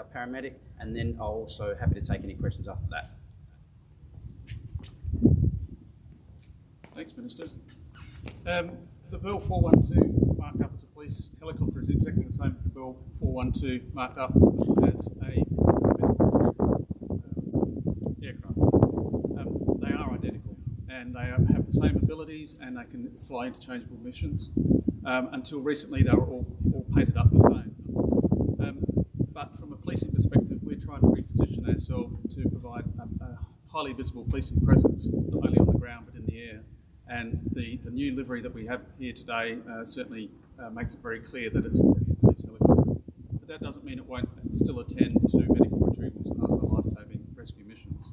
our paramedic, and then I'll also happy to take any questions after that. Thanks, Minister. Um, the Bell 412 marked up as a police helicopter is exactly the same as the Bell 412 marked up as a um, aircraft. Um, they are identical and they have the same abilities and they can fly interchangeable missions. Um, until recently, they were all, all painted up the same. Um, but from a policing perspective, we're trying to reposition ourselves to provide a, a highly visible policing presence, not only on the ground but in the air. And the, the new livery that we have here today uh, certainly uh, makes it very clear that it's, it's a police helicopter. But that doesn't mean it won't still attend to medical retrievals and other life-saving rescue missions.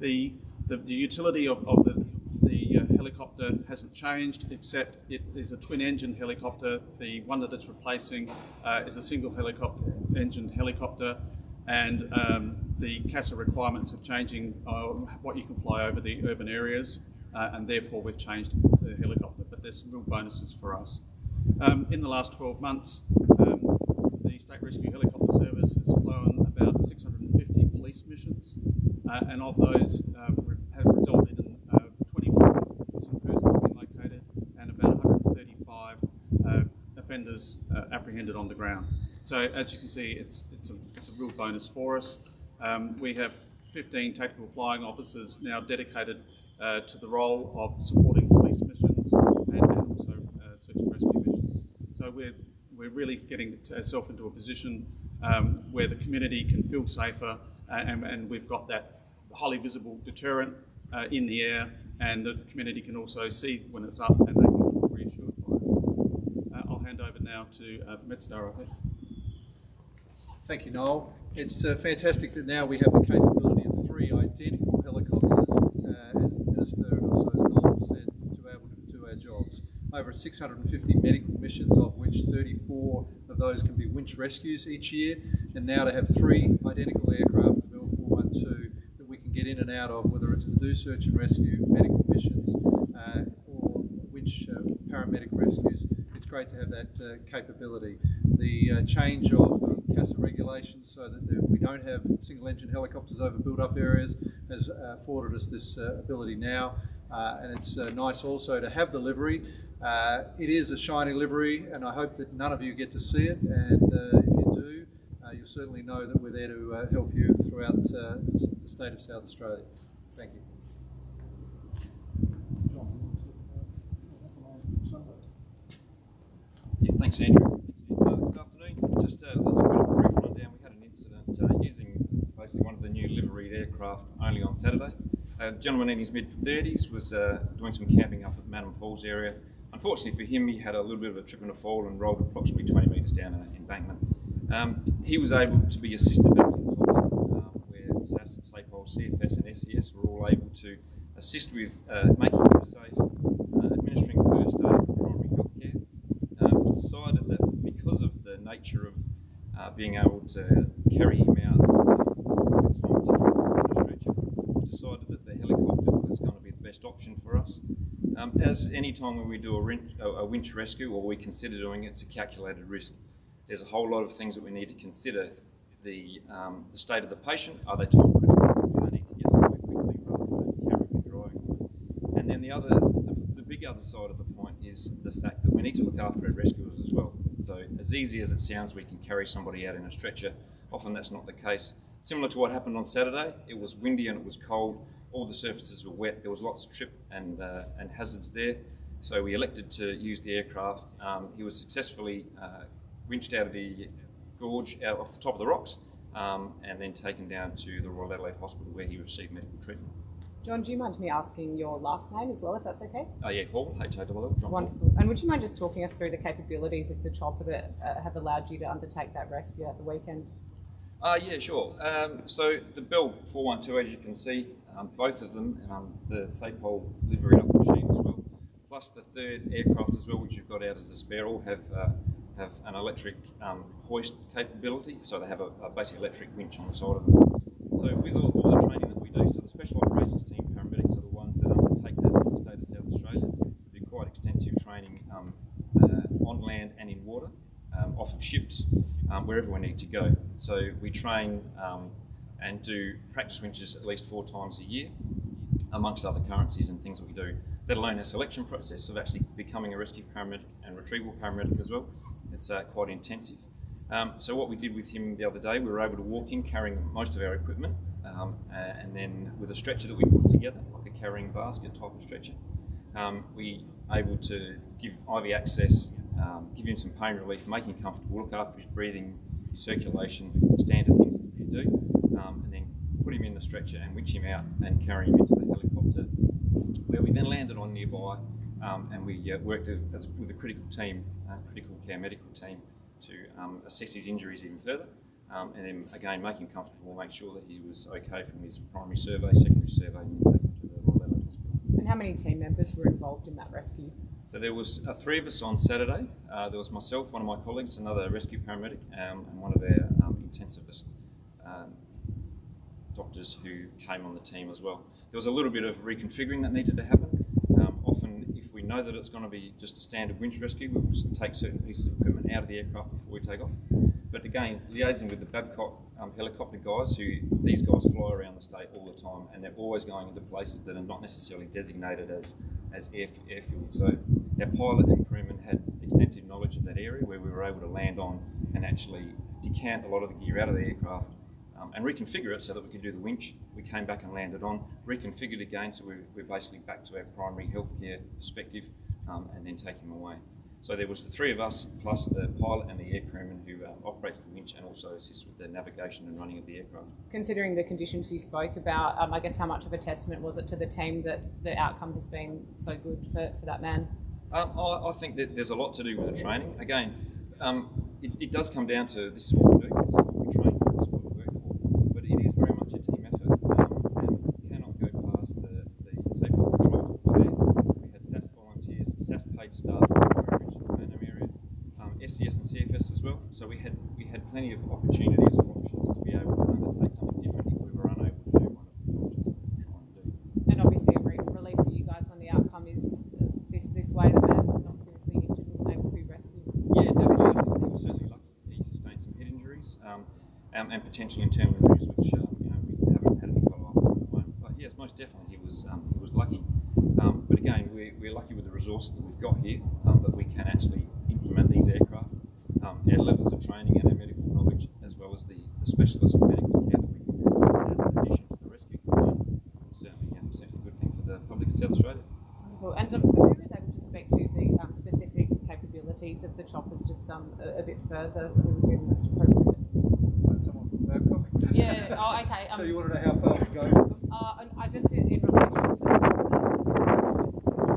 The, the, the utility of, of the, the uh, helicopter hasn't changed, except it is a twin-engine helicopter. The one that it's replacing uh, is a single helicopter, engine helicopter, and um, the CASA requirements are changing uh, what you can fly over the urban areas uh, and therefore we've changed the helicopter, but there's some real bonuses for us. Um, in the last 12 months, um, the State Rescue Helicopter Service has flown about 650 police missions, uh, and of those um, have resulted in uh, 24 missing persons being located and about 135 uh, offenders uh, apprehended on the ground. So as you can see, it's, it's, a, it's a real bonus for us. Um, we have 15 tactical flying officers now dedicated uh, to the role of supporting police missions and, and also uh, search and rescue missions. So we're, we're really getting ourselves into a position um, where the community can feel safer uh, and, and, we've got that highly visible deterrent uh, in the air and the community can also see when it's up and they can be reassured by it. Uh, I'll hand over now to uh, MedStar, I think. Thank you, Noel. It's uh, fantastic that now we have the capability of three identical helicopters, uh, as the Minister and also as Noel said, to be able to do our jobs. Over 650 medical missions, of which 34 of those can be winch rescues each year, and now to have three identical aircraft, the Bell 412, that we can get in and out of, whether it's to do search and rescue, medical missions, uh, or winch uh, paramedic rescues. It's great to have that uh, capability. The uh, change of the CASA regulations so that we don't have single engine helicopters over built up areas has uh, afforded us this uh, ability now. Uh, and it's nice also to have the livery. It is a shiny livery and I hope that none of you get to see it. And if you do, you'll certainly know that we're there to help you throughout the state of South Australia. Thank you. Yeah, thanks, Andrew. Uh, good afternoon. Just a little bit of a brief rundown. We had an incident uh, basically one of the new liveried aircraft only on Saturday. A gentleman in his mid 30s was uh, doing some camping up at the Madam Falls area. Unfortunately for him, he had a little bit of a trip and a fall and rolled approximately 20 metres down an embankment. Um, he was able to be assisted back to um, where SAS, SAPOL, CFS, and SES were all able to assist with uh, making him safe, uh, administering first aid, and primary health care. Uh, decided that because of the nature of uh, being able to carry him out with scientific stretcher, was decided that the helicopter was going to be the best option for us. Um, as any time when we do a, winch, a winch rescue or we consider doing it, it's a calculated risk. There's a whole lot of things that we need to consider. The, um, the state of the patient, are they too critical? Do they need to get somewhere quickly rather than and? And then the other, the, the big other side of the point is the fact that we need to look after our rescuers as well. So as easy as it sounds, we can carry somebody out in a stretcher. Often that's not the case. Similar to what happened on Saturday, it was windy and it was cold. All the surfaces were wet. There was lots of trip and, uh, and hazards there. So we elected to use the aircraft. Um, he was successfully uh, winched out of the gorge, out off the top of the rocks, um, and then taken down to the Royal Adelaide Hospital where he received medical treatment. John, do you mind me asking your last name as well, if that's okay? Oh, yeah, Hall, H-A-L-L, John Wonderful. And would you mind just talking us through the capabilities of the chopper that uh, have allowed you to undertake that rescue at the weekend? Uh, yeah, sure. Um, so the Bell 412, as you can see, um, both of them, um, the SAPOL livery up machine as well, plus the third aircraft as well, which you've got out as a spare, all have uh, have an electric um, hoist capability, so they have a, a basic electric winch on the side of them. So with all, all the training that we do, so the special operations team paramedics are the ones that undertake that for the state of South Australia. Do quite extensive training um, uh, on land and in water, um, off of ships, um, wherever we need to go. So we train um, and do practice winches at least four times a year, amongst other currencies and things that we do, let alone our selection process of actually becoming a rescue paramedic and retrieval paramedic as well. It's uh, quite intensive. Um, so what we did with him the other day, we were able to walk in carrying most of our equipment, um, uh, and then with a stretcher that we put together, like a carrying basket type of stretcher, um, we able to give IV access, um, give him some pain relief, make him comfortable, look after his breathing, his circulation, standard things that you do, put him in the stretcher and winch him out and carry him into the helicopter, where we then landed on nearby, um, and we uh, worked as, with a critical team, uh, critical care medical team, to um, assess his injuries even further. Um, and then again, make him comfortable, make sure that he was okay from his primary survey, secondary survey, and then take him to the Royal Adelaide Hospital. And how many team members were involved in that rescue? So there was uh, three of us on Saturday. Uh, there was myself, one of my colleagues, another rescue paramedic, um, and one of our um, intensivist um, doctors who came on the team as well. There was a little bit of reconfiguring that needed to happen. Um, often, if we know that it's going to be just a standard winch rescue, we will take certain pieces of equipment out of the aircraft before we take off. But again, liaising with the Babcock um, helicopter guys, who these guys fly around the state all the time, and they're always going into places that are not necessarily designated as as air, airfield. So our pilot and crewman had extensive knowledge of that area where we were able to land on and actually decant a lot of the gear out of the aircraft um, and reconfigure it so that we could do the winch. We came back and landed on, reconfigured again, so we're, we're basically back to our primary healthcare perspective, um, and then take him away. So there was the three of us, plus the pilot and the air crewman who uh, operates the winch and also assists with the navigation and running of the aircraft. Considering the conditions you spoke about, um, I guess how much of a testament was it to the team that the outcome has been so good for, for that man? Um, I, I think that there's a lot to do with the training. Again, um, it, it does come down to this is what we do, this is what we train for, this is what we work for. But it is very much a team effort, um, and we cannot go past the, the safety controls that were there. We had SAS volunteers, SAS paid staff from the Richard Burnham area, um, SES and CFS as well. So we had we had plenty of opportunities or options to be able to undertake something different if we were unable to do one of the options that we were trying to do. And obviously a re- relief for you guys when the outcome is uh, this this way, the man not seriously injured and able to be rescued. Yeah, definitely. He was certainly lucky. He sustained some head injuries um, um, and potentially internal injuries, which um, you know we haven't had any follow up on at the moment. But yes, most definitely he was um, he was lucky. Um, but again, we're, we're lucky with the resources that we've got here um, that we can actually implement these aircraft. Um, our levels of training and our medical knowledge, as well as the, the specialist medical care that we can provide as an addition to the rescue component, is certainly, um, certainly a good thing for the public of South Australia. Wonderful. And um, who was able to speak to the um, specific capabilities of the choppers just um, a, a bit further? Who would be most appropriate? Someone from Babcock. Yeah. Oh, okay. Um, so you want to know how far we go with them? Uh, I just in, relation to what I denied NC to do in relation to the, the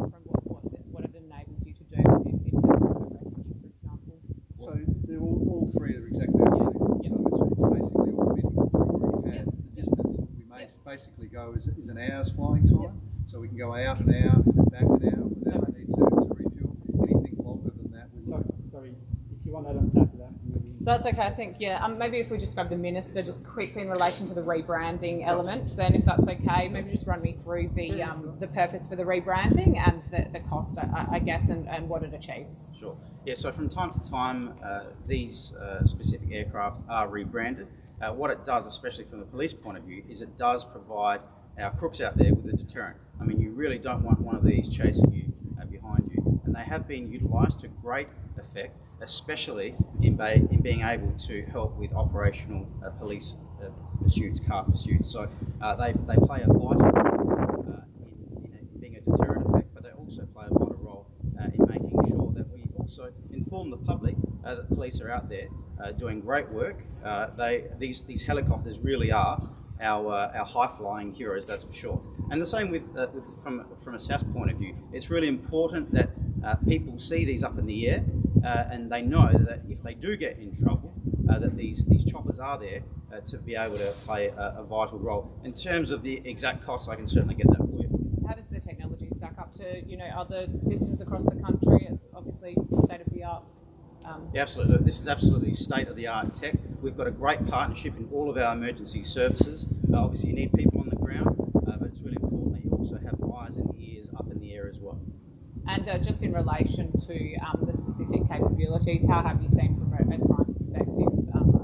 from what, what, what it enables you to do in, in terms of a rescue, for example. So they're all, all three are exactly identical. So it's, it's basically all medical we already have. The distance that we may basically go is, is an hour's flying time. So we can go out an hour and then back an hour without the need to, to refuel. Anything longer than that, we Sorry, sorry, if you want that add on top of that, maybe. That's okay, I think, yeah. Um, maybe if we just grab the minister just quickly in relation to the rebranding element, then if that's okay, maybe just run me through the um, the purpose for the rebranding and the, the cost, I, I guess, and, and what it achieves. Sure. Yeah, so from time to time, uh, these uh, specific aircraft are rebranded. Uh, what it does, especially from the police point of view, is it does provide our crooks out there with a deterrent. I mean, you really don't want one of these chasing you uh, behind you, and they have been utilised to great effect, especially in, in being able to help with operational uh, police uh, pursuits, car pursuits. So uh, they, they play a vital role uh, in, in, in being a deterrent effect, but they also play a vital role uh, in making sure that we also inform the public uh, that police are out there uh, doing great work. Uh, they these these helicopters really are our uh, our high flying heroes, that's for sure. And the same with uh, from from a SAS point of view, it's really important that uh, people see these up in the air and they know that if they do get in trouble, that these these choppers are there to be able to play a, a vital role. In terms of the exact costs, I can certainly get that for you. How does the technology stack up to you know other systems across the country? obviously state of the art. Um, yeah, absolutely. This is absolutely state of the art tech. We've got a great partnership in all of our emergency services. Uh, obviously, you need people on the ground, uh, but it's really important that you also have eyes and ears up in the air as well. And uh, just in relation to um, the specific capabilities, how have you seen from a crime perspective? Um,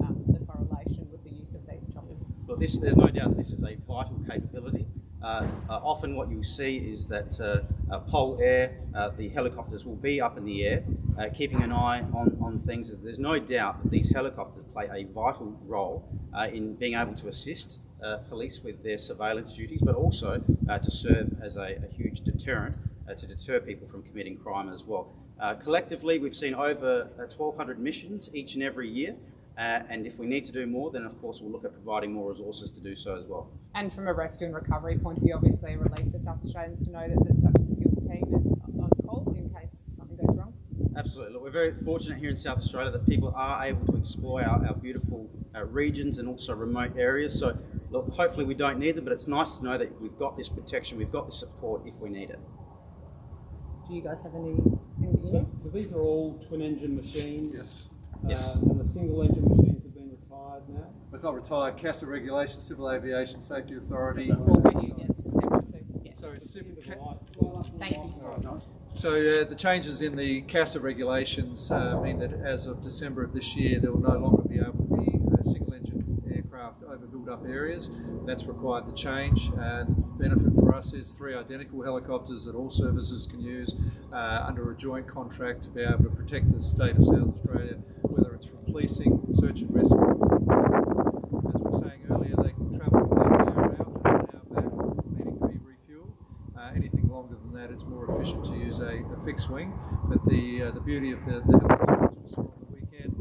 um, the correlation with the use of these helicopters this, there's no doubt this is a vital capability. Uh, uh, often what you'll see is that uh, uh, PolAir, uh, the helicopters will be up in the air, uh, keeping an eye on, on things. There's no doubt that these helicopters play a vital role in being able to assist police with their surveillance duties, but also to serve as a, a huge deterrent to deter people from committing crime as well. Collectively, we've seen over uh, 1,200 missions each and every year. And if we need to do more, then of course we'll look at providing more resources to do so as well. And from a rescue and recovery point of view, obviously a relief for South Australians to know that, that such a skilled team is on call in case something goes wrong. Absolutely. Look, we're very fortunate here in South Australia that people are able to explore our, our beautiful uh, regions and also remote areas. So, look, hopefully we don't need them, but it's nice to know that we've got this protection, we've got the support if we need it. Do you guys have any? anything So, so these are all twin engine machines. Yes. Uh, Yes. And the single engine machines have been retired now. It's not retired, CASA regulation, Civil Aviation Safety Authority. Already, yes, December, so. So it's civ- Give it ca- a light- well up to the Thank light. you. So uh, the changes in the CASA regulations uh, mean that as of December of this year, there will no longer be able to be uh, single-engine aircraft over built-up areas. That's required the change. And the benefit for us is three identical helicopters that all services can use uh, under a joint contract to be able to protect the state of South Australia, whether it's from policing, search and rescue. As we were saying earlier, they can travel about an hour out and an hour back before needing to be refueled. Uh, anything longer than that, it's more efficient to use a, a fixed wing. But the uh, the beauty of the, the the weekend,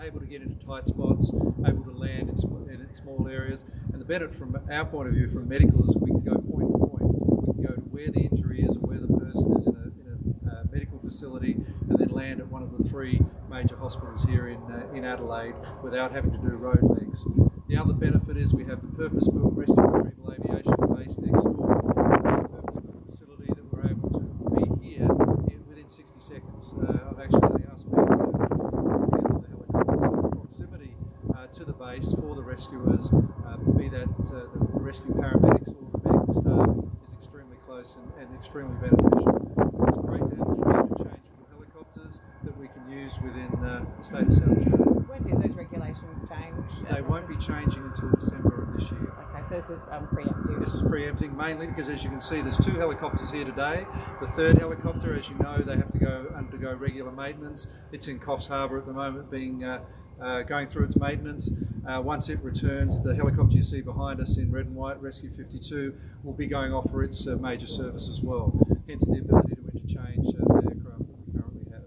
able to get into tight spots, able to land in, sm- in small areas. And the benefit from our point of view, from medical, is we can go point to point. We can go to where the injury is or where the person is in a, in a uh, medical facility and then land at one of the three major hospitals here in, uh, in Adelaide without having to do road legs. The other benefit is we have the purpose-built rescue retrieval aviation base next door, a purpose-built facility that we're able to be here in, within 60 seconds uh, of actually us being uh, together the helicopters. So the proximity uh, to the base for the rescuers, uh, be that uh, the, rescue paramedics or the medical staff, is extremely close and, and extremely beneficial. So it's great to have three interchangeable helicopters that we can use within uh, the state of South Australia. When did those regulations change? They won't be changing until December of this year. Okay, so this is um, preemptive. This is preempting mainly because, as you can see, there's two helicopters here today. The third helicopter, as you know, they have to go undergo regular maintenance. It's in Coffs Harbour at the moment, being uh, uh, going through its maintenance. Uh, once it returns, the helicopter you see behind us in red and white, Rescue 52, will be going off for its uh, major service as well. Hence the ability to interchange uh, the aircraft that we currently have.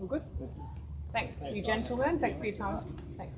All good? Thank you, gentlemen. Thanks for your time. Thanks.